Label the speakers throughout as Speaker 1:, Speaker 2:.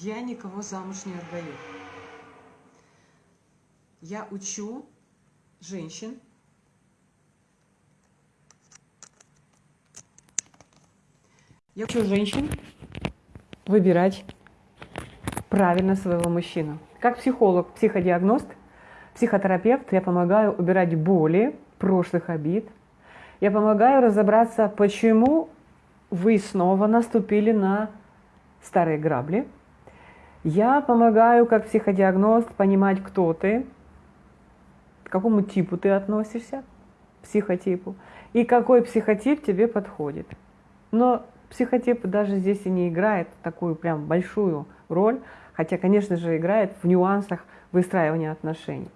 Speaker 1: Я никого замуж не отдаю. Я учу женщин Я учу женщин выбирать правильно своего мужчину. Как психолог, психодиагност, психотерапевт я помогаю убирать боли, прошлых обид. Я помогаю разобраться, почему вы снова наступили на старые грабли. Я помогаю, как психодиагност, понимать, кто ты, к какому типу ты относишься, психотипу, и какой психотип тебе подходит. Но психотип даже здесь и не играет такую прям большую роль, хотя, конечно же, играет в нюансах выстраивания отношений.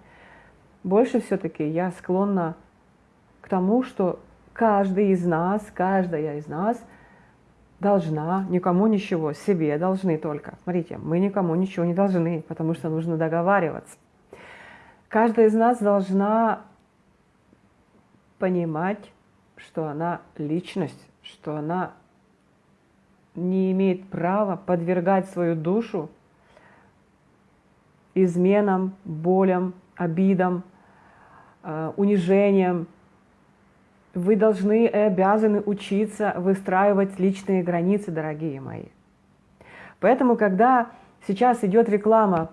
Speaker 1: Больше все-таки я склонна к тому, что каждый из нас, каждая из нас должна никому ничего, себе должны только. Смотрите, мы никому ничего не должны, потому что нужно договариваться. Каждая из нас должна понимать, что она личность, что она не имеет права подвергать свою душу изменам, болям, обидам, э, унижениям. Вы должны и обязаны учиться выстраивать личные границы, дорогие мои. Поэтому, когда сейчас идет реклама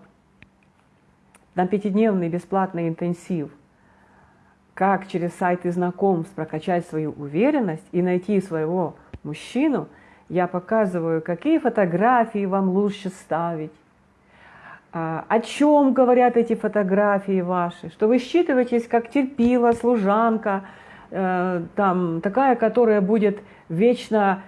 Speaker 1: на пятидневный бесплатный интенсив, как через сайты знакомств прокачать свою уверенность и найти своего мужчину – я показываю, какие фотографии вам лучше ставить, а, о чем говорят эти фотографии ваши, что вы считываетесь как терпила, служанка, там, такая, которая будет вечно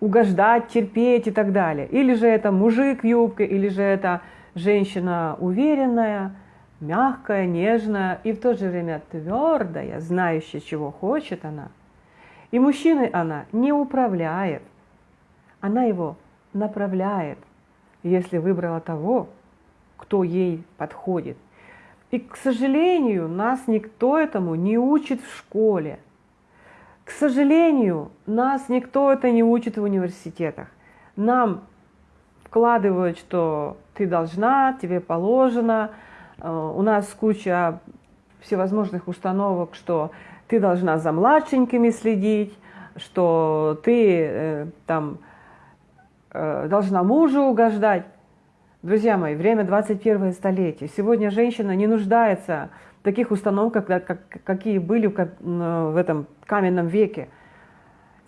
Speaker 1: угождать, терпеть и так далее. Или же это мужик в юбке, или же это женщина уверенная, мягкая, нежная и в то же время твердая, знающая, чего хочет она – и мужчиной она не управляет, она его направляет, если выбрала того, кто ей подходит. И, к сожалению, нас никто этому не учит в школе. К сожалению, нас никто это не учит в университетах. Нам вкладывают, что ты должна, тебе положено. Э, у нас куча всевозможных установок, что ты должна за младшенькими следить, что ты э, там э, должна мужу угождать. Друзья мои, время 21 столетие. Сегодня женщина не нуждается в таких установках, как, как, какие были в этом каменном веке.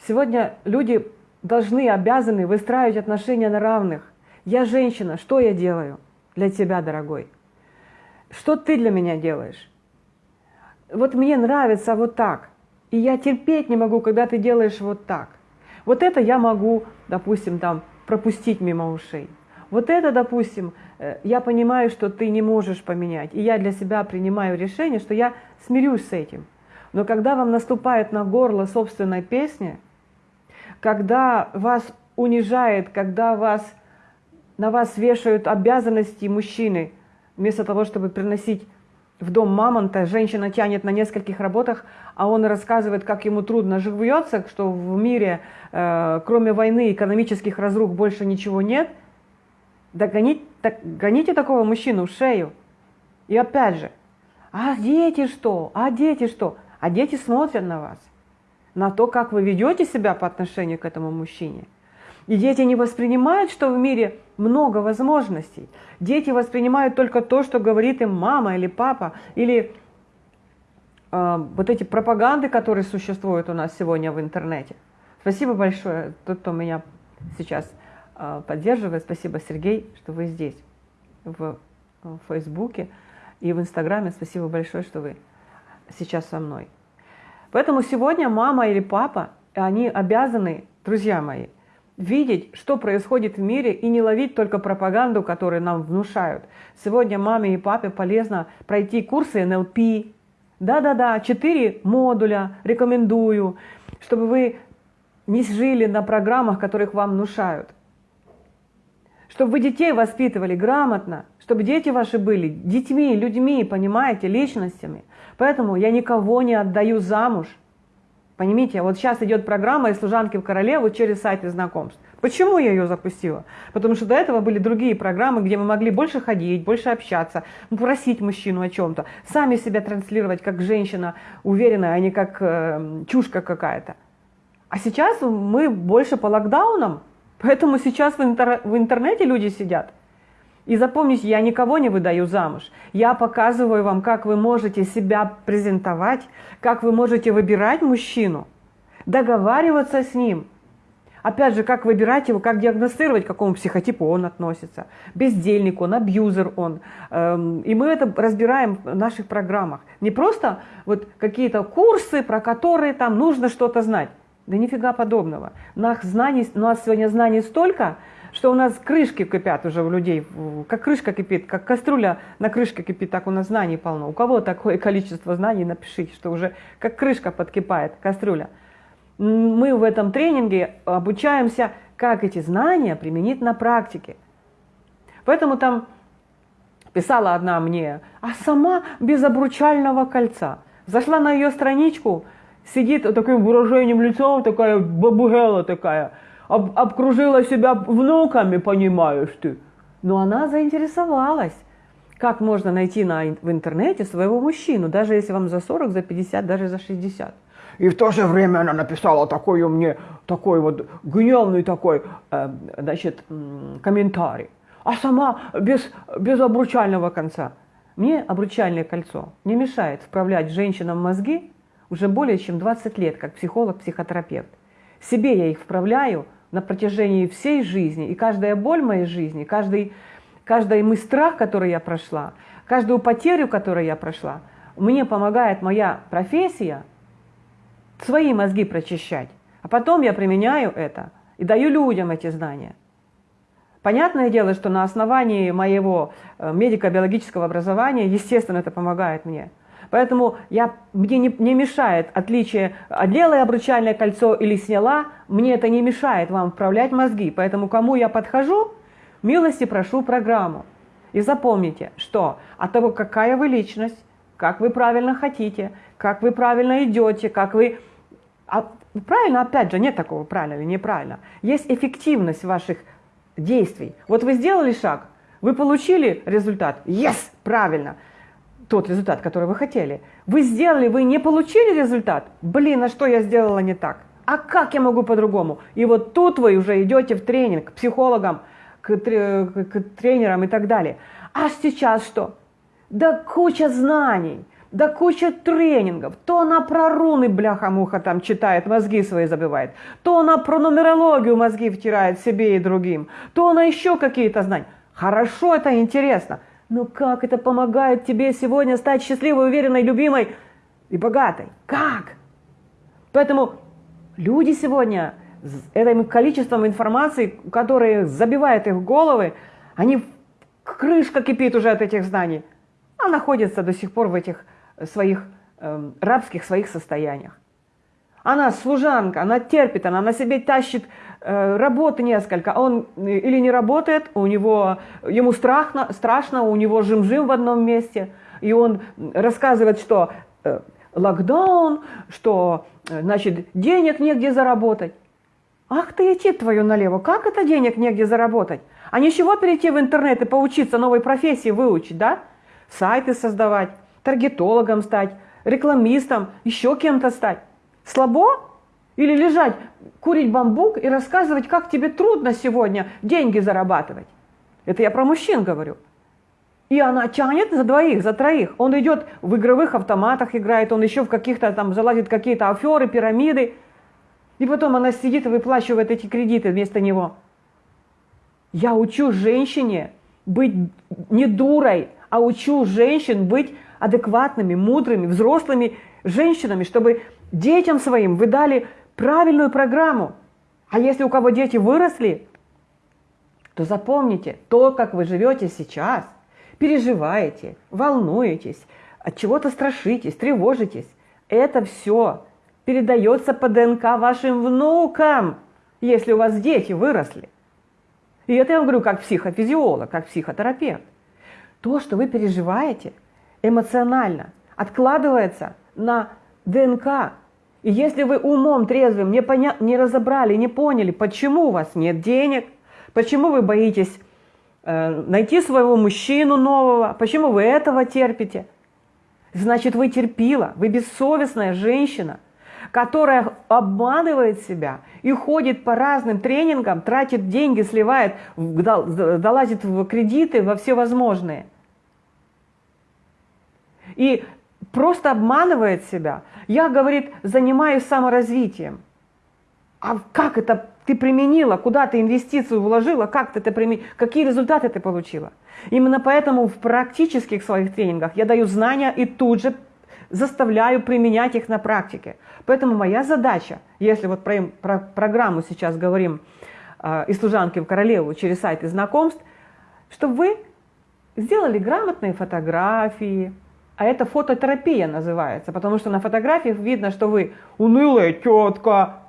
Speaker 1: Сегодня люди должны, обязаны выстраивать отношения на равных. Я женщина, что я делаю для тебя, дорогой? Что ты для меня делаешь? вот мне нравится вот так, и я терпеть не могу, когда ты делаешь вот так. Вот это я могу, допустим, там пропустить мимо ушей. Вот это, допустим, э, я понимаю, что ты не можешь поменять, и я для себя принимаю решение, что я смирюсь с этим. Но когда вам наступает на горло собственной песни, когда вас унижает, когда вас, на вас вешают обязанности мужчины, вместо того, чтобы приносить в дом мамонта, женщина тянет на нескольких работах, а он рассказывает, как ему трудно живется, что в мире, э, кроме войны, экономических разрух больше ничего нет, да гонить, так, такого мужчину в шею. И опять же, а дети что? А дети что? А дети смотрят на вас, на то, как вы ведете себя по отношению к этому мужчине. И дети не воспринимают, что в мире много возможностей. Дети воспринимают только то, что говорит им мама или папа, или э, вот эти пропаганды, которые существуют у нас сегодня в интернете. Спасибо большое, тот, кто меня сейчас поддерживает. Спасибо, Сергей, что вы здесь, в, в Фейсбуке и в Инстаграме. Спасибо большое, что вы сейчас со мной. Поэтому сегодня мама или папа, они обязаны, друзья мои, видеть, что происходит в мире, и не ловить только пропаганду, которую нам внушают. Сегодня маме и папе полезно пройти курсы НЛП. Да-да-да, четыре модуля рекомендую, чтобы вы не жили на программах, которых вам внушают. Чтобы вы детей воспитывали грамотно, чтобы дети ваши были детьми, людьми, понимаете, личностями. Поэтому я никого не отдаю замуж. Понимаете, вот сейчас идет программа из служанки в королеву через сайты знакомств. Почему я ее запустила? Потому что до этого были другие программы, где мы могли больше ходить, больше общаться, просить мужчину о чем-то, сами себя транслировать как женщина уверенная, а не как э, чушка какая-то. А сейчас мы больше по локдаунам, поэтому сейчас в, интер в интернете люди сидят. И запомните, я никого не выдаю замуж. Я показываю вам, как вы можете себя презентовать, как вы можете выбирать мужчину, договариваться с ним. Опять же, как выбирать его, как диагностировать, к какому психотипу он относится. Бездельник он, абьюзер он. Эм, и мы это разбираем в наших программах. Не просто вот какие-то курсы, про которые там нужно что-то знать. Да нифига подобного. Нас, знаний, у нас сегодня знаний столько, что у нас крышки кипят уже у людей, как крышка кипит, как кастрюля на крышке кипит, так у нас знаний полно. У кого такое количество знаний, напишите, что уже как крышка подкипает, кастрюля. Мы в этом тренинге обучаемся, как эти знания применить на практике. Поэтому там писала одна мне, а сама без обручального кольца. Зашла на ее страничку, сидит таким выражением лица, такая бабугела такая, об, обкружила себя внуками, понимаешь ты. Но она заинтересовалась, как можно найти на, в интернете своего мужчину, даже если вам за 40, за 50, даже за 60. И в то же время она написала такой мне, такой вот гневный такой, э, значит, комментарий. А сама без, без обручального конца. Мне обручальное кольцо не мешает вправлять женщинам мозги уже более чем 20 лет, как психолог-психотерапевт. Себе я их вправляю на протяжении всей жизни, и каждая боль моей жизни, каждый, каждый мой страх, который я прошла, каждую потерю, которую я прошла, мне помогает моя профессия свои мозги прочищать. А потом я применяю это и даю людям эти знания. Понятное дело, что на основании моего э, медико-биологического образования, естественно, это помогает мне – Поэтому я, мне не, не мешает отличие, одела я обручальное кольцо или сняла, мне это не мешает вам вправлять мозги. Поэтому кому я подхожу, милости прошу программу. И запомните, что от того, какая вы личность, как вы правильно хотите, как вы правильно идете, как вы... А правильно, опять же, нет такого правильно или неправильно. Есть эффективность ваших действий. Вот вы сделали шаг, вы получили результат. Yes, правильно тот результат, который вы хотели. Вы сделали, вы не получили результат. Блин, а что я сделала не так? А как я могу по-другому? И вот тут вы уже идете в тренинг к психологам, к, к тренерам и так далее. А сейчас что? Да куча знаний, да куча тренингов. То она про руны, бляха-муха, там читает, мозги свои забивает. То она про нумерологию мозги втирает себе и другим. То она еще какие-то знания. Хорошо, это интересно. Но как это помогает тебе сегодня стать счастливой, уверенной, любимой и богатой? Как? Поэтому люди сегодня с этим количеством информации, которые забивают их головы, они крышка кипит уже от этих знаний, а находятся до сих пор в этих своих э, рабских своих состояниях. Она служанка, она терпит, она на себе тащит Э, работы несколько, он э, или не работает, у него, ему страшно, страшно, у него жим-жим в одном месте, и он рассказывает, что э, локдаун, что, значит, денег негде заработать. Ах ты идти твою налево, как это денег негде заработать? А ничего перейти в интернет и поучиться новой профессии выучить, да? Сайты создавать, таргетологом стать, рекламистом, еще кем-то стать. Слабо? Или лежать, курить бамбук и рассказывать, как тебе трудно сегодня деньги зарабатывать. Это я про мужчин говорю. И она тянет за двоих, за троих. Он идет в игровых автоматах играет, он еще в каких-то там залазит какие-то аферы, пирамиды. И потом она сидит и выплачивает эти кредиты вместо него. Я учу женщине быть не дурой, а учу женщин быть адекватными, мудрыми, взрослыми женщинами, чтобы детям своим вы дали правильную программу. А если у кого дети выросли, то запомните, то, как вы живете сейчас, переживаете, волнуетесь, от чего-то страшитесь, тревожитесь, это все передается по ДНК вашим внукам, если у вас дети выросли. И это я говорю как психофизиолог, как психотерапевт. То, что вы переживаете эмоционально, откладывается на ДНК И если вы умом трезвым не, поня... не разобрали, не поняли, почему у вас нет денег, почему вы боитесь э, найти своего мужчину нового, почему вы этого терпите, значит вы терпила, вы бессовестная женщина, которая обманывает себя и ходит по разным тренингам, тратит деньги, сливает, долазит в кредиты, во все возможные. И просто обманывает себя. Я, говорит, занимаюсь саморазвитием. А как это ты применила, куда ты инвестицию вложила, как ты это применила, какие результаты ты получила? Именно поэтому в практических своих тренингах я даю знания и тут же заставляю применять их на практике. Поэтому моя задача, если вот про, про программу сейчас говорим э, из служанки в королеву через сайты знакомств, чтобы вы сделали грамотные фотографии, а это фототерапия называется, потому что на фотографиях видно, что вы унылая тетка,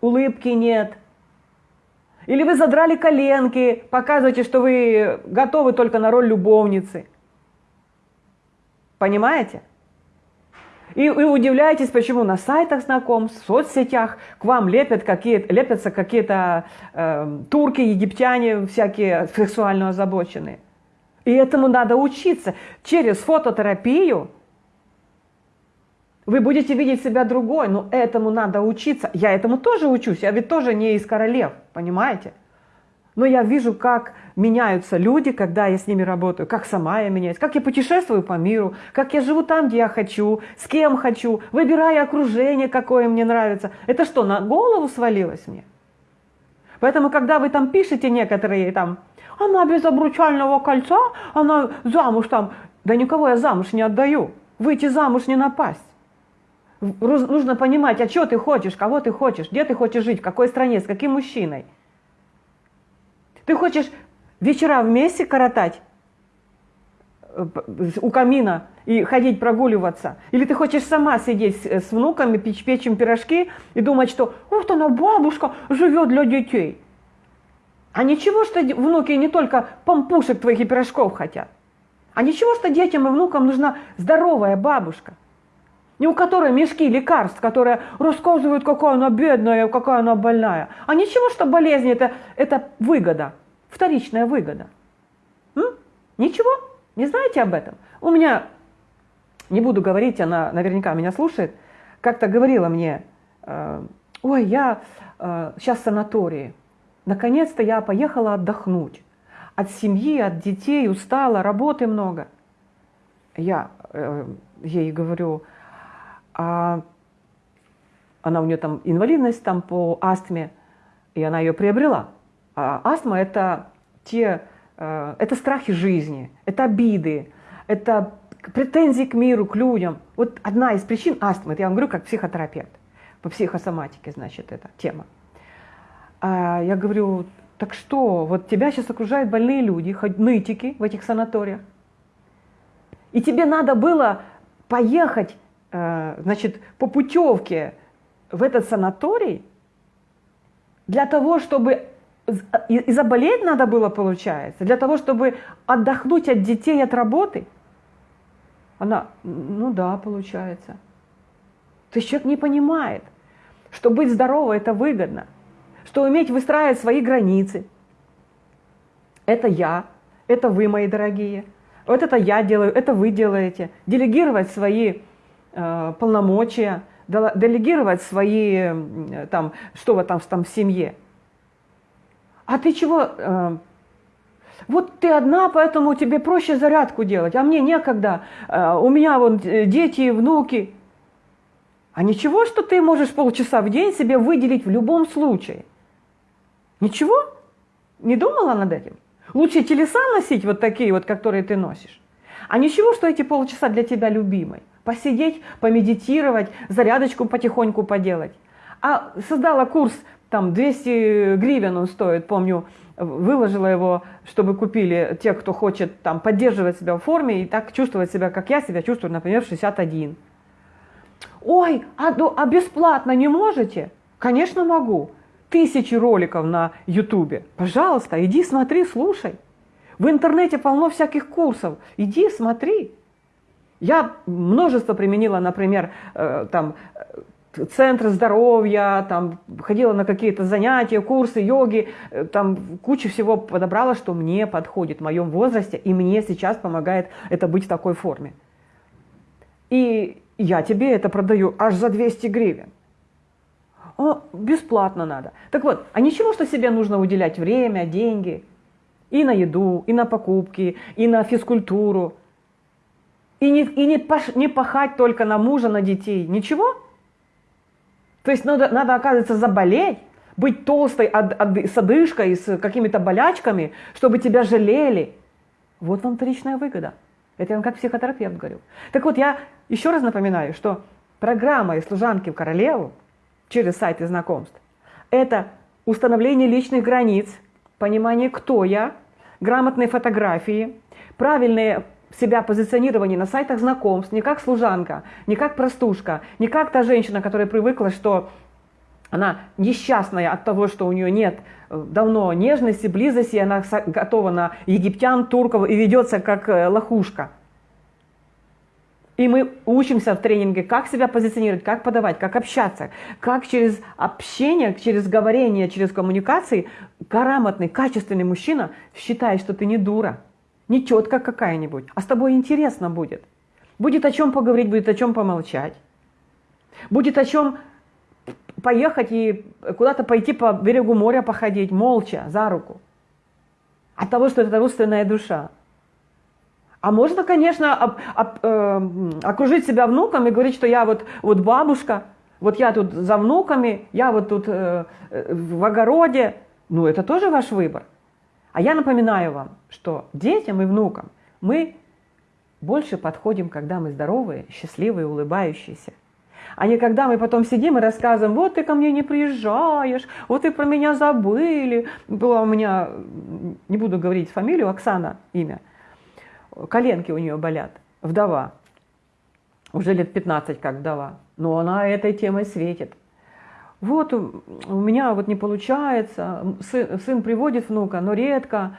Speaker 1: улыбки нет. Или вы задрали коленки, показываете, что вы готовы только на роль любовницы. Понимаете? И вы удивляетесь, почему на сайтах знакомств, в соцсетях к вам лепят какие лепятся какие-то э, турки, египтяне, всякие сексуально озабоченные. И этому надо учиться. Через фототерапию вы будете видеть себя другой, но этому надо учиться. Я этому тоже учусь, я ведь тоже не из королев, понимаете? Но я вижу, как меняются люди, когда я с ними работаю, как сама я меняюсь, как я путешествую по миру, как я живу там, где я хочу, с кем хочу, выбираю окружение, какое мне нравится. Это что, на голову свалилось мне? Поэтому, когда вы там пишете некоторые там она без обручального кольца, она замуж там. Да никого я замуж не отдаю. Выйти замуж не напасть. Нужно понимать, а что ты хочешь, кого ты хочешь, где ты хочешь жить, в какой стране, с каким мужчиной. Ты хочешь вечера вместе коротать у камина и ходить прогуливаться? Или ты хочешь сама сидеть с внуками, печь, печь им пирожки и думать, что вот она бабушка живет для детей? А ничего, что внуки не только помпушек твоих и пирожков хотят. А ничего, что детям и внукам нужна здоровая бабушка. Не у которой мешки лекарств, которые рассказывают, какая она бедная, какая она больная. А ничего, что болезни это, это выгода, вторичная выгода. М? Ничего? Не знаете об этом? У меня, не буду говорить, она наверняка меня слушает, как-то говорила мне, э, ой, я э, сейчас в санатории, Наконец-то я поехала отдохнуть. От семьи, от детей, устала, работы много. Я э, ей говорю, а она у нее там инвалидность там по астме, и она ее приобрела. А астма это те, э, это страхи жизни, это обиды, это претензии к миру, к людям. Вот одна из причин астмы, я вам говорю как психотерапевт, по психосоматике, значит, эта тема. А я говорю, так что, вот тебя сейчас окружают больные люди, нытики в этих санаториях. И тебе надо было поехать, э, значит, по путевке в этот санаторий для того, чтобы и, заболеть надо было, получается, для того, чтобы отдохнуть от детей, от работы. Она, ну да, получается. То есть человек не понимает, что быть здоровым это выгодно что уметь выстраивать свои границы. Это я, это вы, мои дорогие. Вот это я делаю, это вы делаете. Делегировать свои э, полномочия, делегировать свои, там, что вы там, там в семье. А ты чего? Э, вот ты одна, поэтому тебе проще зарядку делать, а мне некогда. Э, у меня вот э, дети, внуки. А ничего, что ты можешь полчаса в день себе выделить в любом случае. Ничего? Не думала над этим? Лучше телеса носить вот такие вот, которые ты носишь. А ничего, что эти полчаса для тебя любимой. Посидеть, помедитировать, зарядочку потихоньку поделать. А создала курс, там 200 гривен он стоит, помню, выложила его, чтобы купили те, кто хочет там поддерживать себя в форме и так чувствовать себя, как я себя чувствую, например, в 61. Ой, а, а бесплатно не можете? Конечно, могу тысячи роликов на ютубе. Пожалуйста, иди смотри, слушай. В интернете полно всяких курсов. Иди, смотри. Я множество применила, например, э, там, центры здоровья, там, ходила на какие-то занятия, курсы йоги, э, там кучу всего подобрала, что мне подходит в моем возрасте, и мне сейчас помогает это быть в такой форме. И я тебе это продаю аж за 200 гривен. О, бесплатно надо. Так вот, а ничего, что себе нужно уделять время, деньги и на еду, и на покупки, и на физкультуру, и не, и не, паш, не пахать только на мужа, на детей. Ничего? То есть надо, надо оказывается, заболеть, быть толстой от, от, с одышкой, с какими-то болячками, чтобы тебя жалели. Вот вам вторичная выгода. Это я вам как психотерапевт говорю. Так вот, я еще раз напоминаю, что программа из служанки в королеву через сайты знакомств – это установление личных границ, понимание, кто я, грамотные фотографии, правильные себя позиционирование на сайтах знакомств не как служанка, не как простушка, не как та женщина, которая привыкла, что она несчастная от того, что у нее нет э, давно нежности, близости, она готова на египтян, турков и ведется как э, лохушка. И мы учимся в тренинге, как себя позиционировать, как подавать, как общаться, как через общение, через говорение, через коммуникации грамотный, качественный мужчина считает, что ты не дура не тетка какая-нибудь, а с тобой интересно будет. Будет о чем поговорить, будет о чем помолчать. Будет о чем поехать и куда-то пойти по берегу моря походить, молча, за руку. От того, что это родственная душа. А можно, конечно, об, об, э, окружить себя внуком и говорить, что я вот, вот бабушка, вот я тут за внуками, я вот тут э, э в огороде. Ну, это тоже ваш выбор. А я напоминаю вам, что детям и внукам мы больше подходим, когда мы здоровые, счастливые, улыбающиеся. А не когда мы потом сидим и рассказываем, вот ты ко мне не приезжаешь, вот ты про меня забыли. Была у меня, не буду говорить фамилию, Оксана имя, коленки у нее болят, вдова, уже лет 15 как вдова, но она этой темой светит вот у меня вот не получается, сын, сын приводит внука, но редко,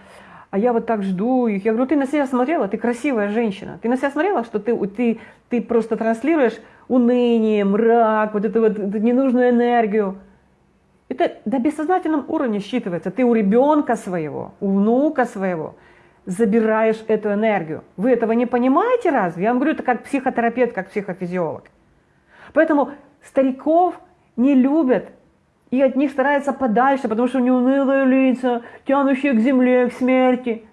Speaker 1: а я вот так жду их. Я говорю, ты на себя смотрела, ты красивая женщина. Ты на себя смотрела, что ты, ты, ты просто транслируешь уныние, мрак, вот эту вот ненужную энергию. Это на бессознательном уровне считывается. Ты у ребенка своего, у внука своего забираешь эту энергию. Вы этого не понимаете разве? Я вам говорю это как психотерапевт, как психофизиолог. Поэтому стариков – не любят и от них стараются подальше, потому что у них унылые лица, тянущие к земле, к смерти.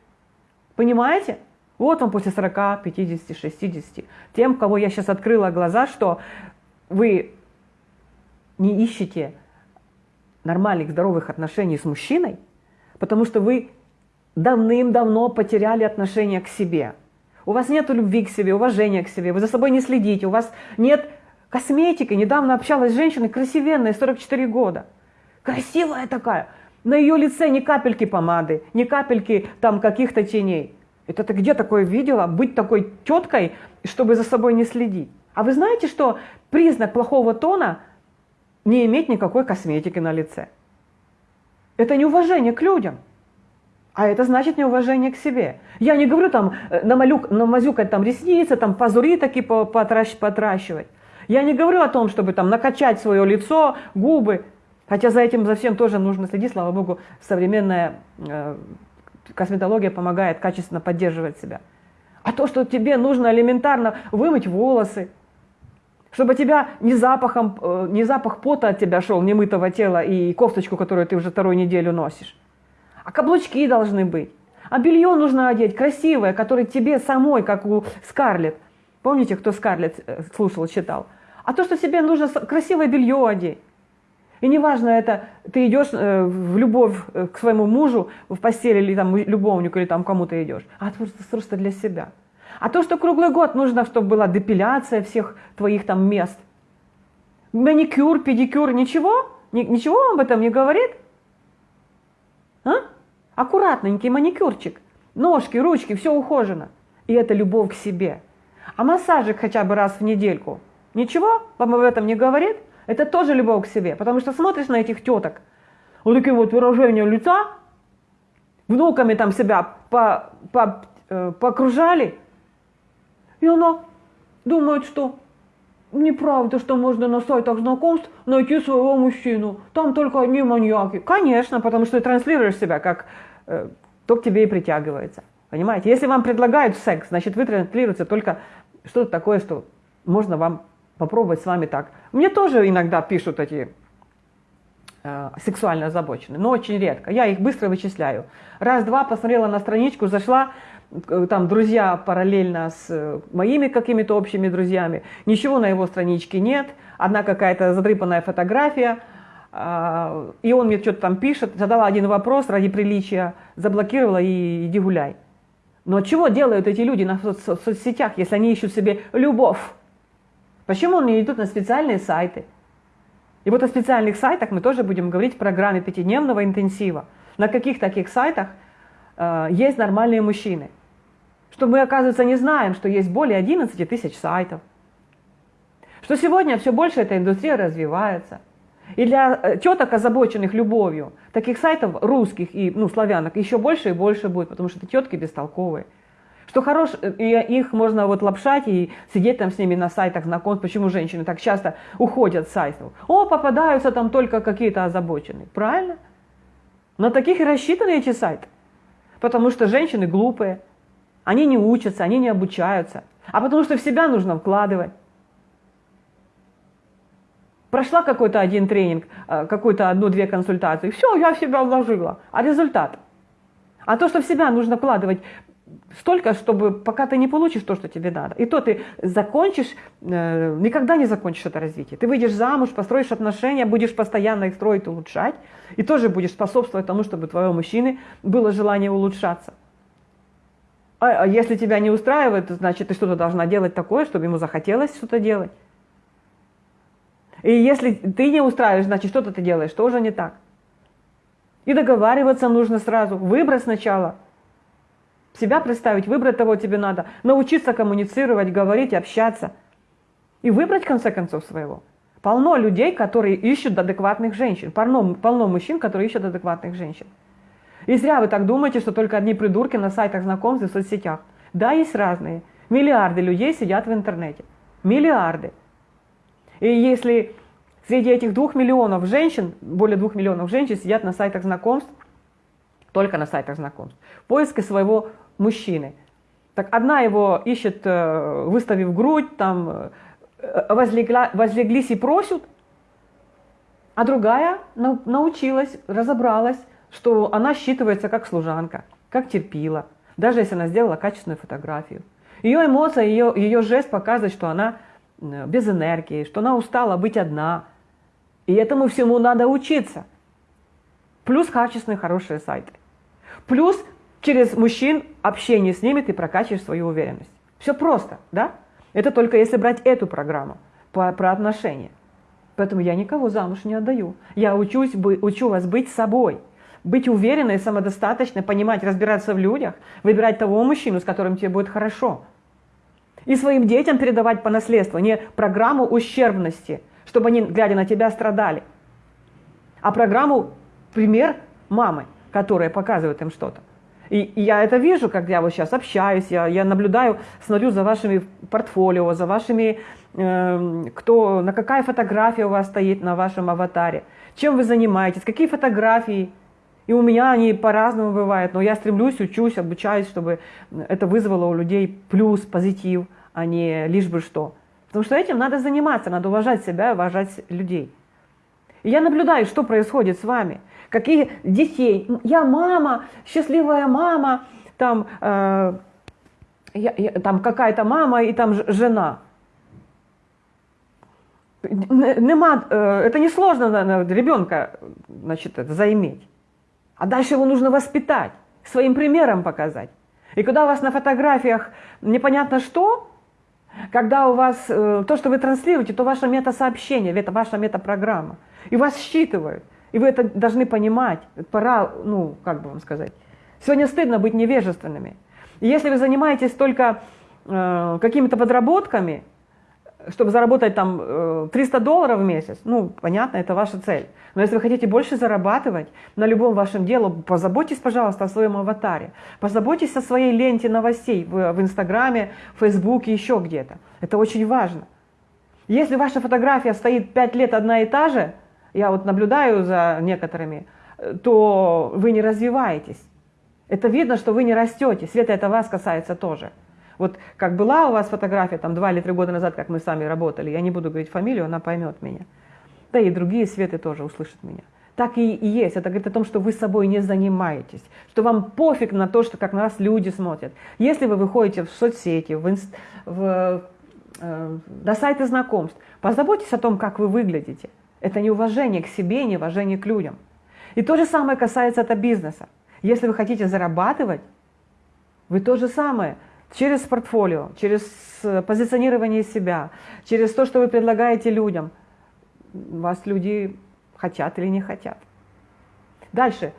Speaker 1: Понимаете? Вот он после 40, 50, 60. Тем, кого я сейчас открыла глаза, что вы не ищете нормальных, здоровых отношений с мужчиной, потому что вы давным-давно потеряли отношение к себе. У вас нет любви к себе, уважения к себе, вы за собой не следите, у вас нет Косметика. Недавно общалась с женщиной, красивенная, 44 года. Красивая такая. На ее лице ни капельки помады, ни капельки там каких-то теней. Это ты где такое видела? Быть такой теткой, чтобы за собой не следить. А вы знаете, что признак плохого тона не иметь никакой косметики на лице? Это неуважение к людям. А это значит неуважение к себе. Я не говорю там э, намалюк, намазюкать там ресницы, там пазури такие потращ, потращивать. Я не говорю о том, чтобы там накачать свое лицо, губы, хотя за этим за всем тоже нужно следить, слава богу, современная э, косметология помогает качественно поддерживать себя. А то, что тебе нужно элементарно вымыть волосы, чтобы тебя не, запахом, э, не запах пота от тебя шел, немытого тела и кофточку, которую ты уже вторую неделю носишь. А каблучки должны быть. А белье нужно одеть красивое, которое тебе самой, как у Скарлетт. Помните, кто Скарлетт э, слушал, читал? А то, что себе нужно красивое белье одеть. И неважно, это ты идешь э, в любовь э, к своему мужу в постели или там любовнику, или там кому-то идешь, а это просто для себя. А то, что круглый год нужно, чтобы была депиляция всех твоих там мест, маникюр, педикюр, ничего? Ничего вам об этом не говорит? А? Аккуратненький маникюрчик, ножки, ручки, все ухожено. И это любовь к себе. А массажик хотя бы раз в недельку – Ничего вам об этом не говорит? Это тоже любовь к себе, потому что смотришь на этих теток, вот такие вот выражения лица, внуками там себя по, по, э, покружали, и она думают, что неправда, что можно на сайтах знакомств найти своего мужчину. Там только одни маньяки. Конечно, потому что ты транслируешь себя как э, то к тебе и притягивается. Понимаете? Если вам предлагают секс, значит вы транслируете только что-то такое, что можно вам попробовать с вами так. Мне тоже иногда пишут эти э, сексуально озабоченные, но очень редко. Я их быстро вычисляю. Раз-два посмотрела на страничку, зашла, э, там друзья параллельно с э, моими какими-то общими друзьями. Ничего на его страничке нет, одна какая-то задрыпанная фотография. Э, и он мне что-то там пишет, задала один вопрос ради приличия, заблокировала и иди гуляй. Но чего делают эти люди на соцсетях, если они ищут себе любовь? Почему они идут на специальные сайты? И вот о специальных сайтах мы тоже будем говорить в программе пятидневного интенсива. На каких таких сайтах э, есть нормальные мужчины? Что мы, оказывается, не знаем, что есть более 11 тысяч сайтов. Что сегодня все больше эта индустрия развивается. И для э, теток, озабоченных любовью, таких сайтов русских и ну, славянок еще больше и больше будет, потому что это тетки бестолковые. Что хорош, э, и их можно вот лапшать и сидеть там с ними на сайтах знакомств. Почему женщины так часто уходят с сайтов? О, попадаются там только какие-то озабоченные. Правильно? На таких и рассчитаны эти сайты. Потому что женщины глупые, они не учатся, они не обучаются. А потому что в себя нужно вкладывать. Прошла какой-то один тренинг, э, какую-то одну-две консультации, все, я в себя вложила. А результат? А то, что в себя нужно вкладывать столько, чтобы пока ты не получишь то, что тебе надо. И то ты закончишь, э, никогда не закончишь это развитие. Ты выйдешь замуж, построишь отношения, будешь постоянно их строить, улучшать, и тоже будешь способствовать тому, чтобы твоего мужчины было желание улучшаться. А, а если тебя не устраивает, значит, ты что-то должна делать такое, чтобы ему захотелось что-то делать. И если ты не устраиваешь, значит, что-то ты делаешь тоже не так. И договариваться нужно сразу, выбрать сначала – себя представить, выбрать того тебе надо, научиться коммуницировать, говорить, общаться. И выбрать, в конце концов, своего. Полно людей, которые ищут адекватных женщин. Полно, полно мужчин, которые ищут адекватных женщин. И зря вы так думаете, что только одни придурки на сайтах знакомств и в соцсетях. Да, есть разные. Миллиарды людей сидят в интернете. Миллиарды. И если среди этих двух миллионов женщин, более двух миллионов женщин сидят на сайтах знакомств, только на сайтах знакомств, в поиске своего мужчины. Так одна его ищет, э, выставив грудь, там э, возлегла, возлеглись и просят, а другая научилась, разобралась, что она считывается как служанка, как терпила, даже если она сделала качественную фотографию. Ее эмоция, ее, ее жест показывает, что она э, без энергии, что она устала быть одна. И этому всему надо учиться. Плюс качественные, хорошие сайты. Плюс через мужчин общение с ними ты прокачиваешь свою уверенность. Все просто, да? Это только если брать эту программу по, про отношения. Поэтому я никого замуж не отдаю. Я учусь, учу вас быть собой, быть уверенной, самодостаточной, понимать, разбираться в людях, выбирать того мужчину, с которым тебе будет хорошо. И своим детям передавать по наследству не программу ущербности, чтобы они, глядя на тебя, страдали, а программу пример мамы, которая показывает им что-то. И, я это вижу, как я вот сейчас общаюсь, я, я наблюдаю, смотрю за вашими портфолио, за вашими, э, кто, на какая фотография у вас стоит на вашем аватаре, чем вы занимаетесь, какие фотографии. И у меня они по-разному бывают, но я стремлюсь, учусь, обучаюсь, чтобы это вызвало у людей плюс, позитив, а не лишь бы что. Потому что этим надо заниматься, надо уважать себя, уважать людей. И я наблюдаю, что происходит с вами какие детей. Я мама, счастливая мама, там, э, там какая-то мама и там жена. Нема, э, это несложно ребенка значит, заиметь. А дальше его нужно воспитать, своим примером показать. И когда у вас на фотографиях непонятно что, когда у вас э, то, что вы транслируете, то ваше метасообщение, это ваша метапрограмма. И вас считывают. И вы это должны понимать. Пора, ну, как бы вам сказать. Сегодня стыдно быть невежественными. И если вы занимаетесь только э, какими-то подработками, чтобы заработать там 300 долларов в месяц, ну, понятно, это ваша цель. Но если вы хотите больше зарабатывать на любом вашем деле, позаботьтесь, пожалуйста, о своем аватаре. Позаботьтесь о своей ленте новостей в, в Инстаграме, в Фейсбуке, еще где-то. Это очень важно. Если ваша фотография стоит 5 лет одна и та же, я вот наблюдаю за некоторыми, то вы не развиваетесь. Это видно, что вы не растете. Света, это вас касается тоже. Вот как была у вас фотография там два или три года назад, как мы с вами работали, я не буду говорить фамилию, она поймет меня. Да и другие Светы тоже услышат меня. Так и, и есть. Это говорит о том, что вы собой не занимаетесь, что вам пофиг на то, что как на вас люди смотрят. Если вы выходите в соцсети, в, инст, в, э, на сайты знакомств, позаботьтесь о том, как вы выглядите. Это не уважение к себе, не уважение к людям. И то же самое касается это бизнеса. Если вы хотите зарабатывать, вы то же самое – через портфолио, через э, позиционирование себя, через то, что вы предлагаете людям. Вас люди хотят или не хотят. Дальше.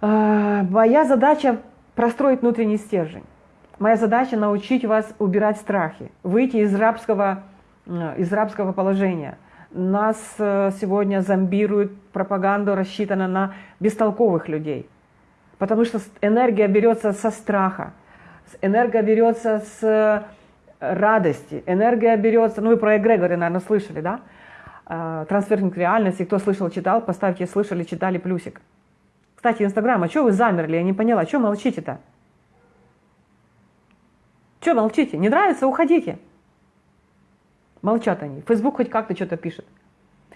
Speaker 1: А, моя задача простроить внутренний стержень. Моя задача научить вас убирать страхи, выйти из рабского, э, из рабского положения. Нас э, сегодня зомбируют, пропаганда рассчитана на бестолковых людей. Потому что энергия берется со страха энергия берется с э, радости, энергия берется, ну вы про эгрегоры, наверное, слышали, да? А, трансферинг реальности, кто слышал, читал, поставьте слышали, читали плюсик. Кстати, Инстаграм, а что вы замерли? Я не поняла, что молчите-то? Что молчите? Не нравится? Уходите. Молчат они. Фейсбук хоть как-то что-то пишет.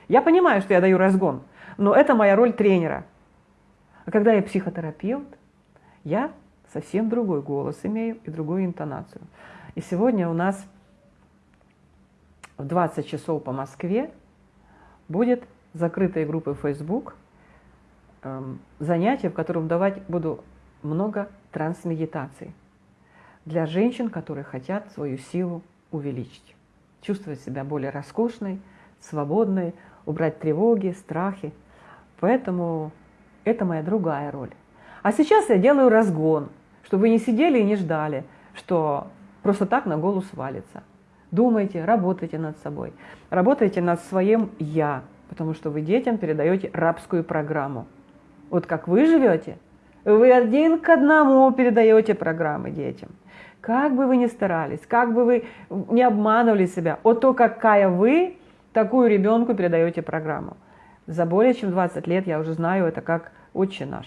Speaker 1: Я понимаю, что я даю разгон, но это моя роль тренера. А когда я психотерапевт, я совсем другой голос имею и другую интонацию. И сегодня у нас в 20 часов по Москве будет закрытая группа Facebook, эм, занятие, в котором давать буду много трансмедитаций для женщин, которые хотят свою силу увеличить, чувствовать себя более роскошной, свободной, убрать тревоги, страхи. Поэтому это моя другая роль. А сейчас я делаю разгон, чтобы вы не сидели и не ждали, что просто так на голову свалится. Думайте, работайте над собой, работайте над своим «я», потому что вы детям передаете рабскую программу. Вот как вы живете, вы один к одному передаете программы детям. Как бы вы ни старались, как бы вы не обманывали себя, вот то, какая вы, такую ребенку передаете программу. За более чем 20 лет я уже знаю это как отче наш.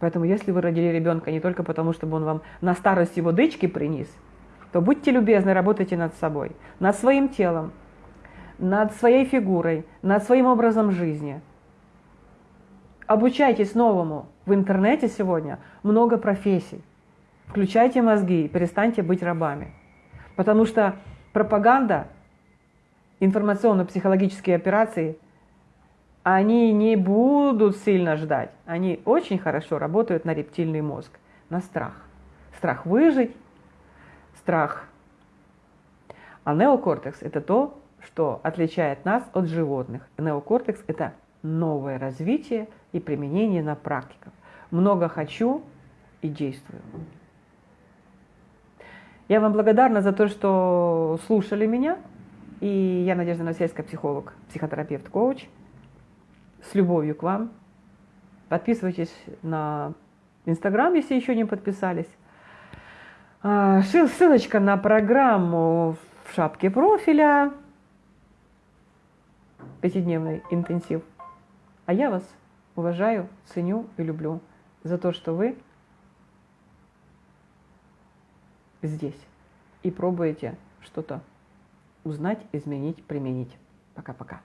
Speaker 1: Поэтому если вы родили ребенка не только потому, чтобы он вам на старость его дычки принес, то будьте любезны, работайте над собой, над своим телом, над своей фигурой, над своим образом жизни. Обучайтесь новому. В интернете сегодня много профессий. Включайте мозги и перестаньте быть рабами. Потому что пропаганда, информационно-психологические операции – они не будут сильно ждать. Они очень хорошо работают на рептильный мозг, на страх. Страх выжить, страх. А неокортекс – это то, что отличает нас от животных. Неокортекс – это новое развитие и применение на практиках. Много хочу и действую. Я вам благодарна за то, что слушали меня. И я Надежда Новосельская, психолог, психотерапевт, коуч – с любовью к вам. Подписывайтесь на Инстаграм, если еще не подписались. А, ссылочка на программу в шапке профиля. Пятидневный интенсив. А я вас уважаю, ценю и люблю за то, что вы здесь и пробуете что-то узнать, изменить, применить. Пока-пока.